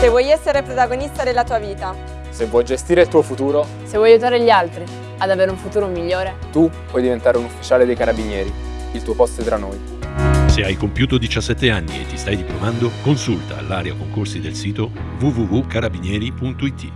Se vuoi essere protagonista della tua vita, Se vuoi gestire il tuo futuro, Se vuoi aiutare gli altri ad avere un futuro migliore, tu puoi diventare un ufficiale dei carabinieri. Il tuo posto è tra noi. Se hai compiuto 17 anni e ti stai diplomando, consulta l'area concorsi del sito www.carabinieri.it.